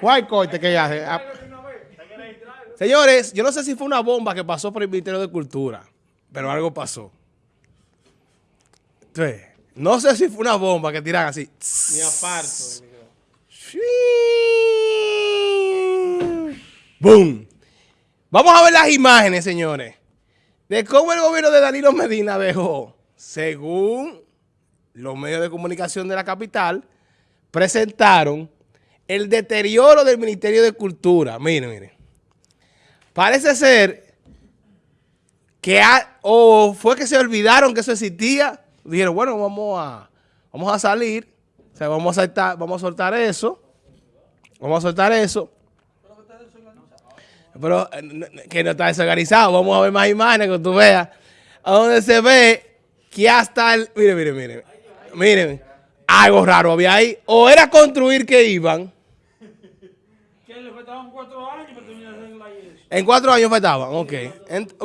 ¿Cuál corte que hace? Ah. Señores, yo no sé si fue una bomba que pasó por el Ministerio de Cultura, pero algo pasó. Entonces, no sé si fue una bomba que tiran así. Ni aparto. ¡Boom! Vamos a ver las imágenes, señores, de cómo el gobierno de Danilo Medina dejó, según los medios de comunicación de la capital, presentaron el deterioro del Ministerio de Cultura. Miren, miren. Parece ser que o fue que se olvidaron que eso existía. Dijeron, bueno, vamos a, vamos a salir, o sea, vamos a soltar, vamos a soltar eso, vamos a soltar eso. Pero eh, que no está desorganizado. Vamos a ver más imágenes que tú veas. A donde se ve que hasta el... Miren, miren, miren. Miren. Algo raro había ahí. O era construir que iban. Que le faltaban cuatro años para terminar la eso. En cuatro años faltaban, ok.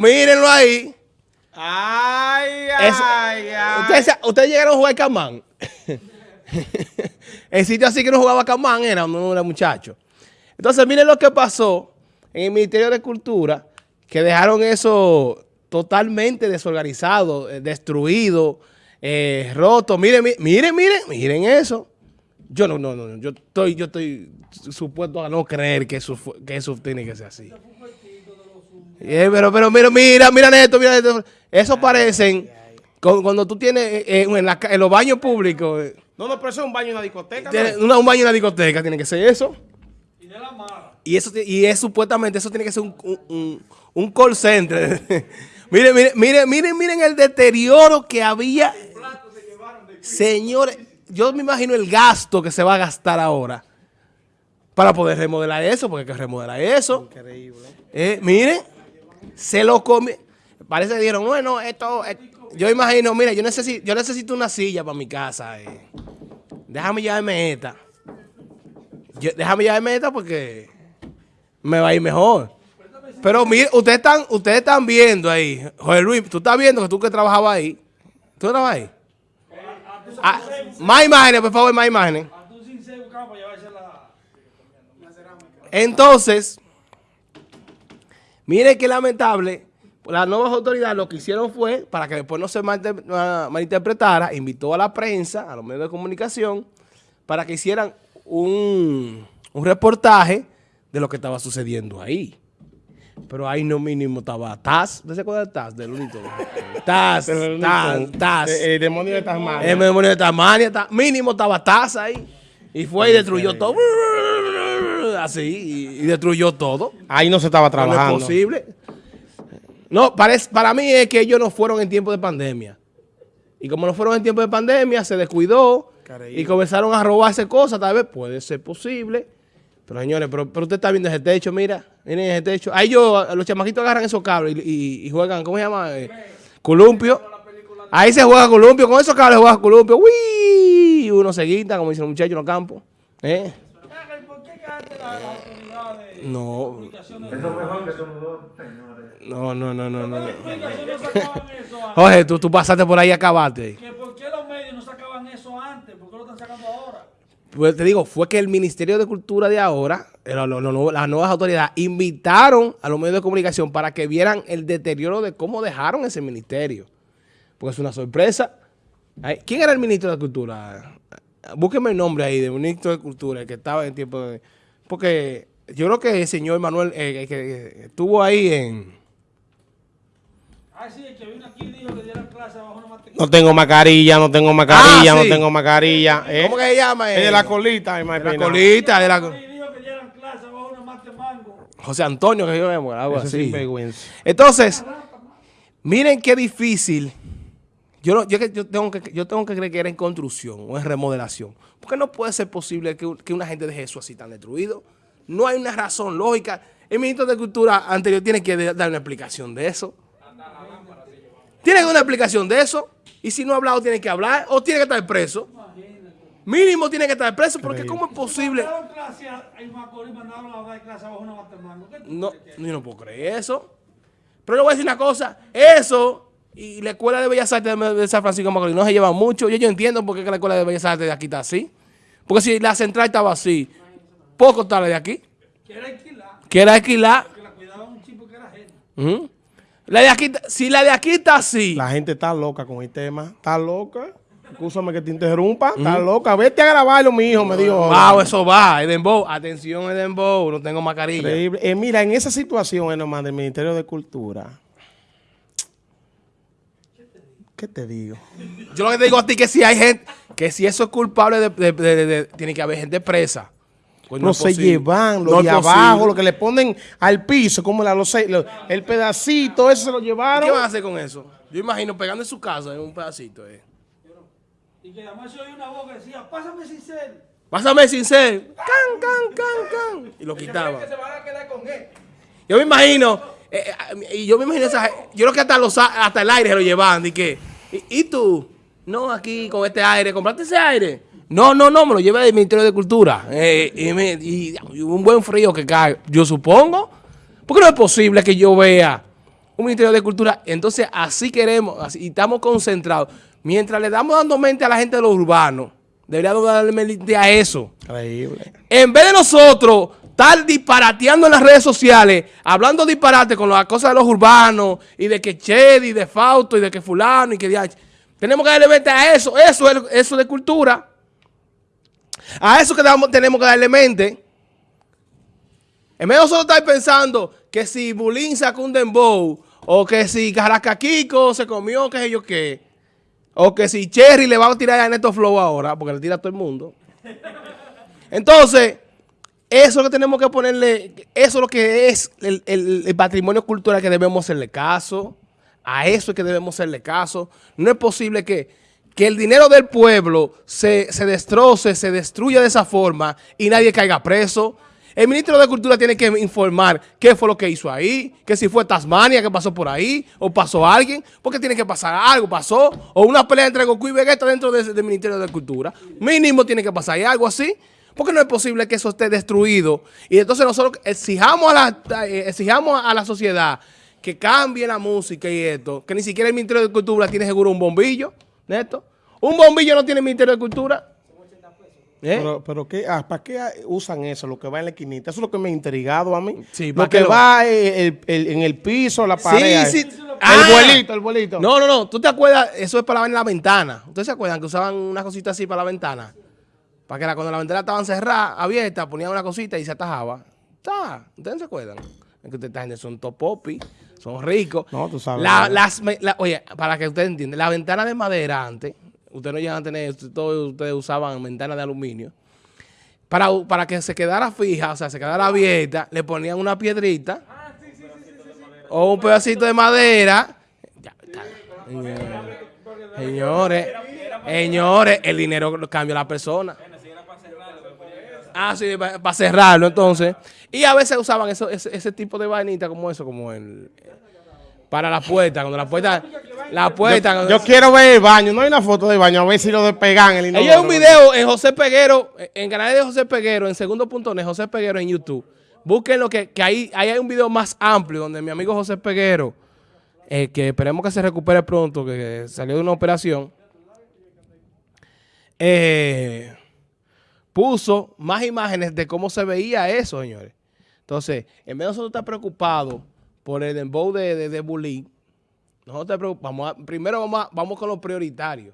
mírenlo ahí. Ay, ay, ay. Ustedes, ustedes llegaron a jugar Camán. el sitio así que no jugaba Camán era uno era muchacho. Entonces, miren lo que pasó en el Ministerio de Cultura, que dejaron eso totalmente desorganizado, eh, destruido, eh, roto. Miren, miren, miren, miren eso. Yo no, no, no, yo estoy, yo estoy supuesto a no creer que eso, que eso tiene que ser así. Eh, pero, pero mira, mira, mira esto, mira esto. Eso parecen, cuando tú tienes en, los baños públicos. No, no, pero eso es un baño en una discoteca. un baño en una discoteca, tiene que ser eso. Y de la mala. Y eso y es supuestamente, eso tiene que ser un, un, call center. miren, miren, miren, miren, miren el deterioro que había. Señores, yo me imagino el gasto que se va a gastar ahora para poder remodelar eso, porque hay que remodelar eso. Increíble. Eh, miren, se lo come. Parece que dijeron, bueno, esto, yo imagino, mire, yo necesito, yo necesito una silla para mi casa. Eh. Déjame llevarme esta. déjame llevarme esta porque me va a ir mejor. Pero mire, ustedes están, ustedes están viendo ahí, Jorge Luis, tú estás viendo que tú que trabajabas ahí. ¿Tú trabajabas ahí? Ah, más imágenes, por favor, más imágenes. Entonces, mire qué lamentable, las nuevas autoridades lo que hicieron fue, para que después no se malinterpretara, invitó a la prensa, a los medios de comunicación, para que hicieran un, un reportaje de lo que estaba sucediendo ahí. Pero ahí no mínimo estaba Taz. ¿Usted se acuerda de Taz? Del único. Taz, Taz, Taz. El demonio de Tasmania. El demonio de Tasmania. Mínimo estaba Taz ahí. Y fue y destruyó todo. Así. Y, destruyó todo. Ahí no se estaba trabajando. No es posible. No, para, para mí es que ellos no fueron en tiempo de pandemia. Y como no fueron en tiempo de pandemia, se descuidó. Y comenzaron a robarse cosas. Tal vez puede ser posible. Pero señores, pero, usted está viendo ese techo, mira, miren ese techo. Ahí yo, los chamaquitos agarran esos cables y, juegan, ¿cómo se llama? Eh, columpio. Ahí se juega columpio, con esos cables juega columpio. ¡Uy! Uno se guita, como dicen los muchachos en los campos. ¿Eh? No. Eso mejor que son dos, señores. No, no, no, no, no. Jorge, tú, tú pasaste por ahí y acabaste. ¿Por qué los medios no sacaban eso antes? ¿Por qué lo están sacando ahora? Pues te digo, fue que el Ministerio de Cultura de ahora, las nuevas autoridades, invitaron a los medios de comunicación para que vieran el deterioro de cómo dejaron ese ministerio. Porque es una sorpresa. ¿Quién era el ministro de Cultura? Búsqueme el nombre ahí del ministro de Cultura, el que estaba en tiempo de... Porque yo creo que el señor Manuel, eh, que estuvo ahí en... Ah, sí, el que vino aquí dijo que dieran clase abajo una no tengo mascarilla, no tengo mascarilla, ah, no tengo mascarilla. ¿eh? ¿Cómo que se llama? Es de la colita, de la colita, de la José Antonio, que yo vemos, algo así. Entonces, miren qué difícil. Yo, yo, yo, tengo que, yo tengo que creer que era en construcción o en remodelación. Porque no puede ser posible que, que una gente deje eso así tan destruido. No hay una razón lógica. El ministro de Cultura anterior tiene que dar una explicación de eso. Tiene una explicación de eso. Y si no ha hablado, tiene que hablar o tiene que estar preso. Mínimo tiene que estar preso porque ¿cómo es posible? No, yo no puedo creer eso. Pero le voy a decir una cosa. Eso y la Escuela de Bellas Artes de San Francisco de Macorís no se lleva mucho. Yo, yo entiendo por qué la Escuela de Bellas Artes de aquí está así. Porque si la central estaba así, poco la de aquí. Quiere alquilar. Quiere alquilar. Que la cuidaba un chico que era gente. Ujú. La de aquí, si la de aquí está así, La gente está loca con el tema. Está loca. Escúchame que te interrumpa. Está loca. Vete a grabarlo, mi hijo, me dijo. wow, eso va, Edenbow. Atención, Edenbow, no tengo mascarilla. Increíble. Eh, mira, en esa situación, nomás, del Ministerio de Cultura. ¿Qué te digo? Yo lo que te digo a ti que si hay gente, que si eso es culpable, de- tiene que haber gente presa. Pues no se posible. llevan, No es de posible. abajo, lo que le ponen al piso, como la, los, lo- el pedacito, eso se lo ¿Qué llevaron. van a hacer con eso? Yo imagino pegando en su casa en un pedacito. Eh. Y que además se oía una voz que decía, pásame sin ser. Pásame sin ser. Can, can, can, can. Y lo quitaban. se van a quedar con él. Yo me imagino, eh, eh, y yo me imagino esa, yo creo que hasta los hasta el aire se lo llevaban, y que, ¿y, y tú? No, aquí con este aire, ¿compraste ese aire? No, no, no, me lo llevé del Ministerio de Cultura. Eh, y, me- y- y un buen frío que cae, yo supongo. Porque no es posible que yo vea un Ministerio de Cultura. Entonces, así queremos, así, y estamos concentrados. Mientras le damos dando mente a la gente de los urbanos, deberíamos darle mente a eso. Increíble. En vez de nosotros estar disparateando en las redes sociales, hablando disparate con las cosas de los urbanos, y de que Chedi, de Fausto, y de que fulano, y que tenemos que darle mente a eso, eso es eso de cultura. A eso que tenemos que darle mente. En vez de nosotros estar pensando que si Bulín sacó un dembow, o que si Caracaquico se comió, qué sé yo qué, o que si Cherry le va a tirar a Neto Flow ahora, porque le tira a todo el mundo. Entonces, eso es lo que tenemos que ponerle, eso es lo que es el- el patrimonio cultural que debemos hacerle caso. A eso es que debemos hacerle caso. No es posible que, que el dinero del pueblo se, se destroce, se destruya de esa forma y nadie caiga preso. El ministro de Cultura tiene que informar qué fue lo que hizo ahí, que si fue Tasmania que pasó por ahí, o pasó alguien, porque tiene que pasar algo, pasó, o una pelea entre Goku y Vegeta dentro de- del Ministerio de Cultura. Mínimo tiene que pasar algo así, porque no es posible que eso esté destruido. Y entonces nosotros exijamos a la, eh, exijamos a la sociedad que cambie la música y esto, que ni siquiera el Ministerio de Cultura tiene seguro un bombillo, Neto. Un bombillo no tiene el Ministerio de Cultura. ¿Eh? Pero, pero ¿qué, ah, ¿para qué usan eso, lo que va en la esquinita? Eso es lo que me ha intrigado a mí. Sí, ¿para lo que lo- va eh, el- el- en el piso, la pared. sí. El Ah. vuelito, el vuelito. No, no, no. ¿Tú te acuerdas? Eso es para en la ventana. ¿Ustedes se acuerdan que usaban una cosita así para la ventana? Para que la, cuando la ventana estaban cerrada, abierta, ponían una cosita y se atajaba. ¿Está? ¿Ustedes se acuerdan? Es que ustedes gente son top popi, son ricos. No, tú sabes. La- las, la- oye, para que ustedes entiendan, la ventana de madera antes, ustedes no llegan a tener, todos ustedes usaban ventanas de aluminio. Para, para que se quedara fija, o sea, se quedara abierta, le ponían una piedrita o un pedacito de madera. Ya, está. Señores, señores, el dinero cambia a la persona. Ah, sí, para cerrarlo entonces. Y a veces usaban eso, ese, ese tipo de vainita como eso, como el... Para la puerta, cuando la puerta... La puerta... Yo quiero ver el baño. No hay una foto del baño. A ver si lo despegan. El hay un video en José Peguero, en canal de José Peguero, en segundo punto net, José Peguero en YouTube. Búsquenlo que, que ahí, ahí hay un video más amplio donde mi amigo José Peguero, eh, que esperemos que se recupere pronto, que salió de una operación, eh, puso más imágenes de cómo se veía eso, señores. Entonces, en vez de nosotros estar preocupados por el dembow de, de, de bullying, nosotros te preocup- vamos a- primero vamos, a- vamos con lo prioritario,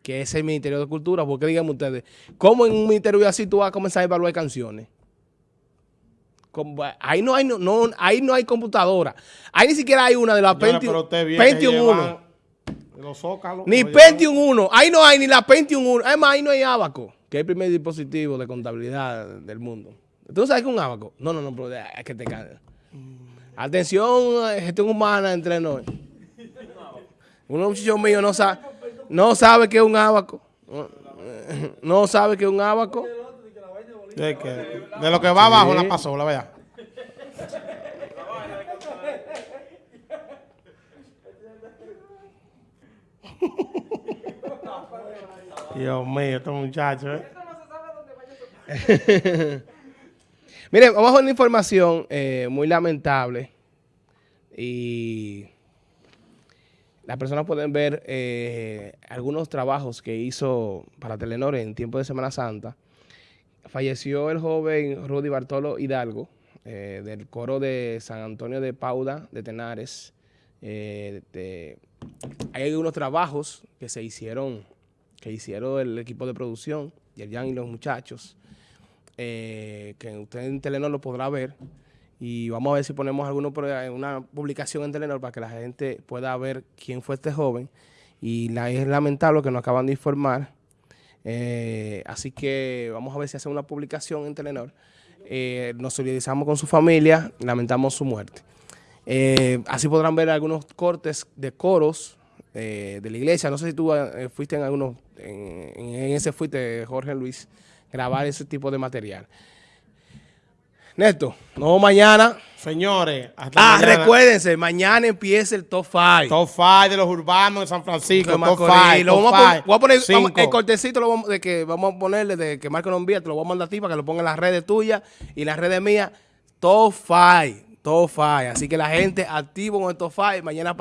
que es el Ministerio de Cultura, porque díganme ustedes, ¿cómo en un ministerio así tú vas a comenzar a evaluar canciones? Como- ahí, no hay, no, no- ahí no hay computadora. Ahí ni siquiera hay una de la Señora, Pentium, Pentium llevan 1. Los zócalos. Ni Pentium 1. Ahí no hay ni la Pentium 1. Además, ahí no hay Abaco, que es el primer dispositivo de contabilidad del mundo. ¿Tú no sabes qué es un Abaco? No, no, no, pero es que te cae. Atención, eh, gestión humana entre nos. Uno muchacho mío no sabe, no sabe qué es un abaco. No sabe qué es un abaco. De, que- de lo que va abajo Sí. la pasó, la vea. Dios mío, estos muchachos, ¿eh? Miren, vamos a una información eh, muy lamentable. Y las personas pueden ver eh, algunos trabajos que hizo para Telenor en tiempo de Semana Santa falleció el joven Rudy Bartolo Hidalgo, eh, del coro de San Antonio de Pauda, de Tenares. Hay algunos trabajos que se hicieron, que hicieron el equipo de producción, Yerjan y los muchachos, eh, que usted en Telenor lo podrá ver. Y vamos a ver si ponemos alguno por ahí, una publicación en Telenor para que la gente pueda ver quién fue este joven. Y la, es lamentable que nos acaban de informar. Eh, así que vamos a ver si hacen una publicación en Telenor. Eh, nos solidarizamos con su familia, lamentamos su muerte. Así podrán ver algunos cortes de coros de la iglesia. No sé si tú fuiste en algunos, en ese fuiste, Jorge Luis, grabar ese tipo de material. Neto, no mañana. Señores, hasta Ah, mañana. recuérdense, mañana empieza el top 5. Top 5 de los urbanos de San Francisco. Top Macorís. 5. Lo vamos a pon- voy a poner Cinco. el cortecito lo vamos- de que vamos a ponerle de que Marco envía, te lo voy a mandar a ti para que lo ponga en las redes tuyas y las redes mías. Top 5. Top 5. Así que la gente activo con el top 5. Mañana para